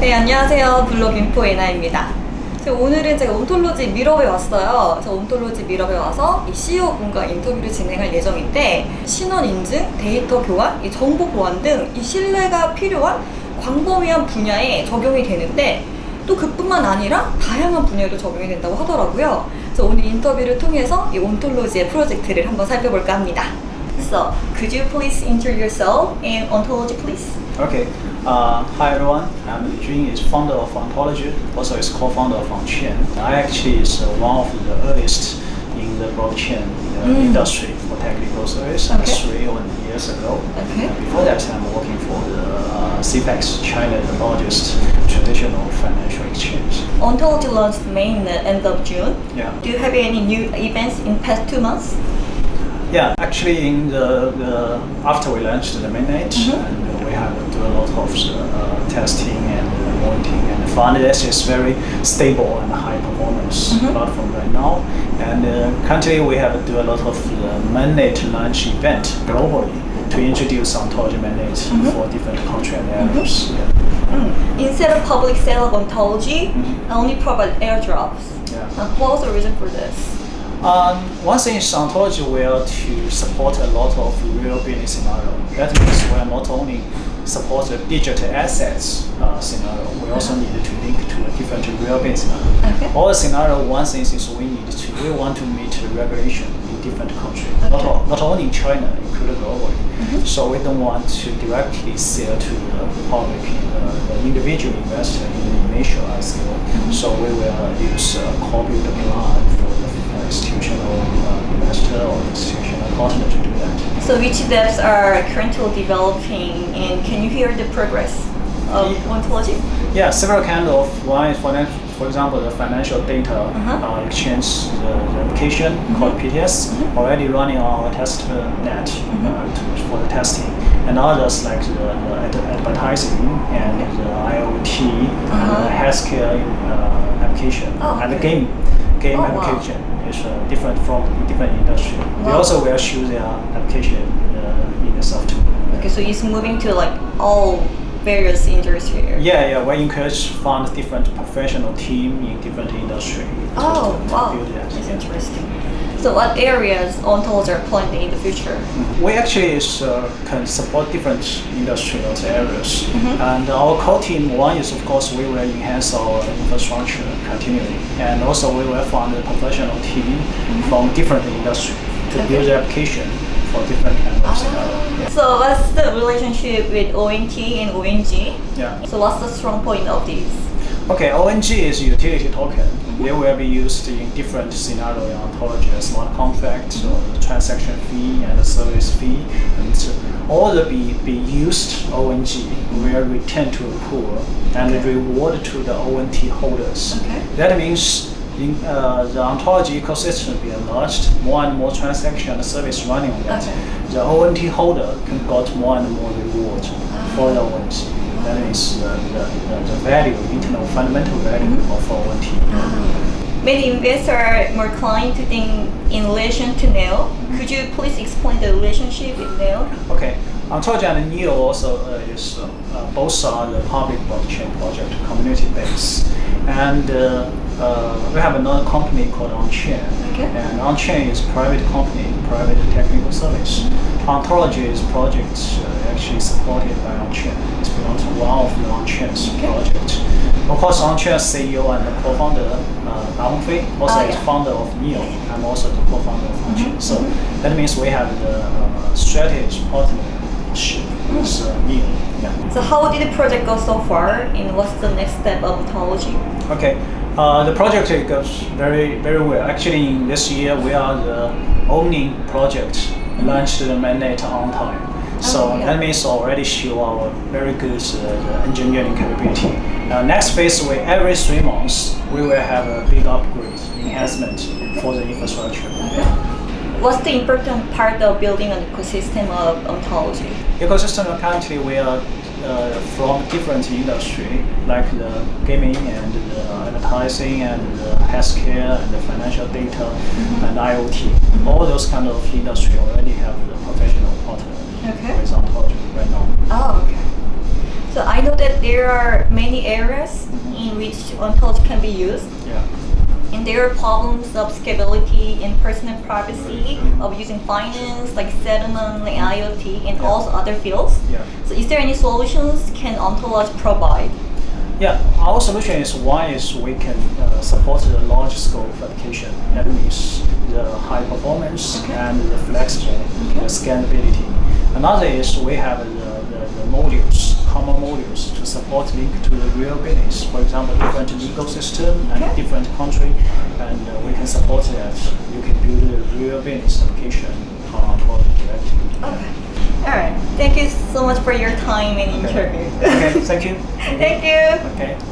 네, 안녕하세요. 블로그 인포 에나입니다. 오늘은 제가 온톨로지 미러에 왔어요. 그래서 온톨로지 미러에 와서 이 CEO 분과 인터뷰를 진행할 예정인데 신원 인증, 데이터 교환, 이 정보 보안 등 이 신뢰가 필요한 광범위한 분야에 적용이 되는데 또 그뿐만 아니라 다양한 분야에도 적용이 된다고 하더라고요. 그래서 오늘 인터뷰를 통해서 이 온톨로지의 프로젝트를 한번 살펴볼까 합니다. So, could you please introduce yourself and ontology, please? Okay. Uh, hi everyone. I'm Jun. Is founder of Ontology. Also, is co-founder of OnChain. I actually is uh, one of the earliest in the blockchain uh, Mm. industry for technical service. Okay. Three or years ago. Okay. And before that, I'm working for the uh, CPEX, China, the largest traditional financial exchange. Ontology launched May in end of June. Yeah. Do you have any new events in past two months? Yeah, actually, in the, the after we launched the mainnet, Mhm. and we have to do a lot of uh, testing and uh, monitoring, and found this is very stable and high performance Mhm. platform right now. And uh, currently, we have to do a lot of uh, mainnet launch event globally to introduce ontology mainnet Mhm. for different country and areas. Yeah. Mm. Instead of public sale of ontology, Mhm. I only provide airdrops. Yeah. Uh, what was the reason for this? Um, one thing is ontology will to support a lot of real business scenario. That means we are not only support the digital assets uh, scenario, we also need to link to a different real business scenario. Okay. All the scenario, one thing is we need to, we want to meet the regulation in different countries, not, Okay. all- not only in China, including globally. Mhm. So we don't want to directly sell to the public, uh, the individual investor in the initial ICO. So we will use a corporate plan the uh, institutional uh, investor or institutional partner to do that. So which devs are currently developing and can you hear the progress of Yeah. ontology? Yeah, several kind of one is for, for example the financial data Uh-huh. uh, exchange the application called PTS Mhm. already running on our test uh, net Mhm. uh, to, for the testing, and others like the, the ad- advertising and the IoT and Uh-huh. the healthcare uh, application Oh, and the game game Oh, wow. application is uh, different from different industry. They also will choose their application uh, in the software. Okay, so it's moving to like all various industries here. Yeah, yeah. We encourage found different professional team in different industry. Oh, wow. That's Yeah. interesting. So what areas ontology are planned in the future? We actually is, uh, can support different industrial areas, Mhm. and our core team one is of course we will enhance our infrastructure continually, and also we will find a professional team from different industry to. Okay. build the application for different kind of scenario. Yeah. So what's the relationship with ONT and ONG? yeah. So what's the strong point of these? Okay, ONG is a utility token. They will be used in different scenario in ontology, smart contract, or transaction fee and the service fee, and so all the be, be used ONG will return to a pool and Okay. reward to the ONT holders. Okay. That means in, uh, the ontology ecosystem will be enlarged, more and more transaction and service running on that. Okay. The ONT holder can got more and more reward for the Ah. ONT. That is the, the, the, value, internal fundamental value Mhm. of ONT. Many investors are more inclined to think in relation to Neo. Could you please explain the relationship with Neo? Okay, Ontology and Neo also uh, is uh, uh, both are the public blockchain project, community based, and uh, uh, we have another company called OnChain. Okay. And OnChain is private company, private technical service. Ontology is project uh, actually supported by OnChain. One of the OnChain's Okay. project. Of course, OnChain CEO and the co-founder uh, Fei also Ah, is founder of Neo. I'm also the co-founder of OnChain. Mhm, So mhm. that means we have the uh, strategy partnership with uh, Neo. Yeah. So how did the project go so far and what's the next step of ontology? Okay. Uh, the project goes very very well. Actually, in this year we are the only project launched the mainnet on time. So Oh, that means already show our very good uh, engineering capability. Uh, next phase, we every three months we will have a big upgrade enhancement for the infrastructure. What's the important part of building an ecosystem of ontology? ecosystem currently we are uh, from different industry like the gaming and the advertising and the healthcare and the financial data and IoT. All those kind of industry already have the professional there are many areas in which ontology can be used. Yeah. And there are problems of scalability and personal privacy of using finance, like settlement, like IoT, and Yeah. also other fields. Yeah. So is there any solutions can ontology provide? Yeah, our solution is one is we can uh, support the large scope application. That means the high performance and the flexible the scalability. Another is we have the, the, modules, common modules to support link to the real business. For example, different legal system and Okay. different country, and uh, we can support that. You can build a real business application on our directly. Okay. All right. Thank you so much for your time and interview. Okay, thank you. Thank you. Okay.